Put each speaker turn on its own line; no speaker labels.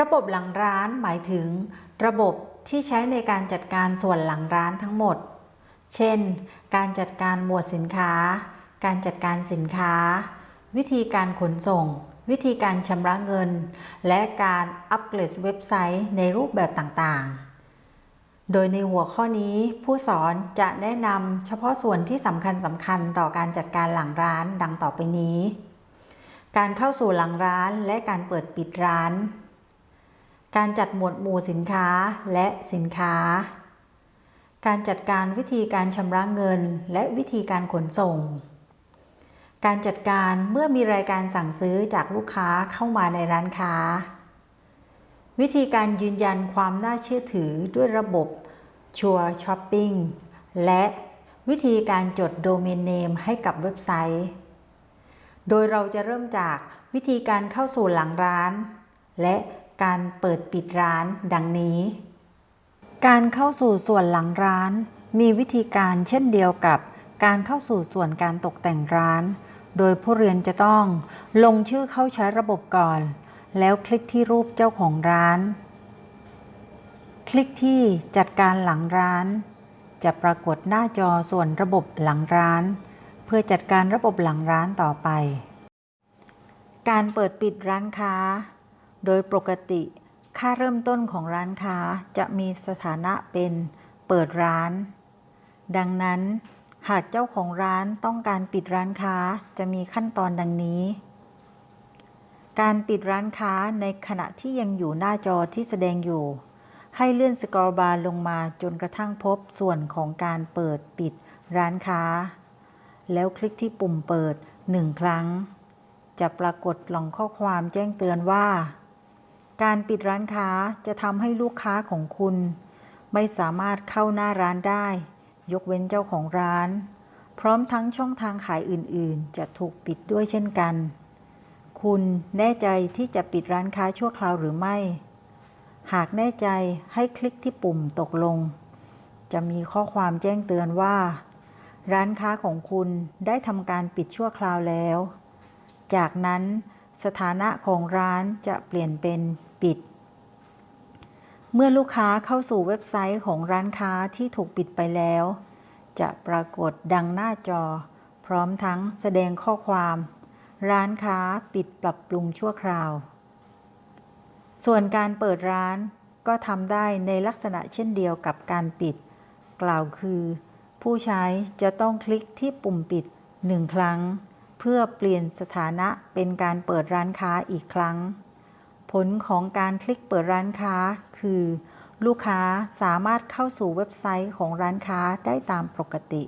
ระบบหลังร้านหมายถึง ระบบที่ใช้ในการจัดการส่วนหลังร้านทั้งหมด เช่น การจัดการหมวดสินค้า การจัดการสินค้า วิธีการขนส่ง วิธีการชำระเงิน และการอัปเกรดเว็บไซต์ในรูปแบบต่างๆโดยในหัวข้อนี้ผู้สอนจะแนะนำเฉพาะส่วนที่สำคัญสำคัญต่อการจัดการหลังร้านดังต่อไปนี้ การเข้าสู่หลังร้านและการเปิดปิดร้าน การจัดหมวดหมู่สินค้าและสินค้า การจัดการวิธีการชำระเงินและวิธีการขนส่ง การจัดการเมื่อมีรายการสั่งซื้อจากลูกค้าเข้ามาในร้านค้า วิธีการยืนยันความน่าเชื่อถือด้วยระบบชัวร์ช้อปปิ้งและวิธีการจดโดเมนเนมให้กับเว็บไซต์ โดยเราจะเริ่มจากวิธีการเข้าสู่หลังร้าน และ การเปิดปิดร้านดังนี้ การเข้าสู่ส่วนหลังร้าน มีวิธีการเช่นเดียวกับการเข้าสู่ส่วนการตกแต่งร้าน โดยผู้เรียนจะต้องลงชื่อเข้าใช้ระบบก่อน แล้วคลิกที่รูปเจ้าของร้าน คลิกที่จัดการหลังร้าน จะปรากฏหน้าจอส่วนระบบหลังร้าน เพื่อจัดการระบบหลังร้านต่อไป การเปิดปิดร้านค้า โดยปกติ ค่าเริ่มต้นของร้านค้าจะมีสถานะเป็นเปิดร้าน ดังนั้น หากเจ้าของร้านต้องการปิดร้านค้าจะมีขั้นตอนดังนี้ การปิดร้านค้าในขณะที่ยังอยู่หน้าจอที่แสดงอยู่ ให้เลื่อนสกอรอลบาร์ลงมาจนกระทั่งพบส่วนของการเปิดปิดร้านค้า แล้วคลิกที่ปุ่มเปิดหนึ่งครั้ง จะปรากฏกล่องข้อความแจ้งเตือนว่า การปิดร้านค้าจะทำให้ลูกค้าของคุณ ไม่สามารถเข้าหน้าร้านได้ ยกเว้นเจ้าของร้าน พร้อมทั้งช่องทางขายอื่นๆ จะถูกปิดด้วยเช่นกัน คุณแน่ใจที่จะปิดร้านค้าชั่วคราวหรือไม่ หากแน่ใจให้คลิกที่ปุ่มตกลง จะมีข้อความแจ้งเตือนว่า ร้านค้าของคุณได้ทำการปิดชั่วคราวแล้ว จากนั้นสถานะของร้านจะเปลี่ยนเป็น ปิด เมื่อลูกค้าเข้าสู่เว็บไซต์ของร้านค้าที่ถูกปิดไปแล้ว จะปรากฏดังหน้าจอ พร้อมทั้งแสดงข้อความ ร้านค้าปิดปรับปรุงชั่วคราว ส่วนการเปิดร้านก็ทำได้ในลักษณะเช่นเดียวกับการปิด กล่าวคือ ผู้ใช้จะต้องคลิกที่ปุ่มปิดหนึ่งครั้ง เพื่อเปลี่ยนสถานะเป็นการเปิดร้านค้าอีกครั้ง ผลของการคลิกเปิดร้านค้า คือ ลูกค้าสามารถเข้าสู่เว็บไซต์ของร้านค้าได้ตามปกติ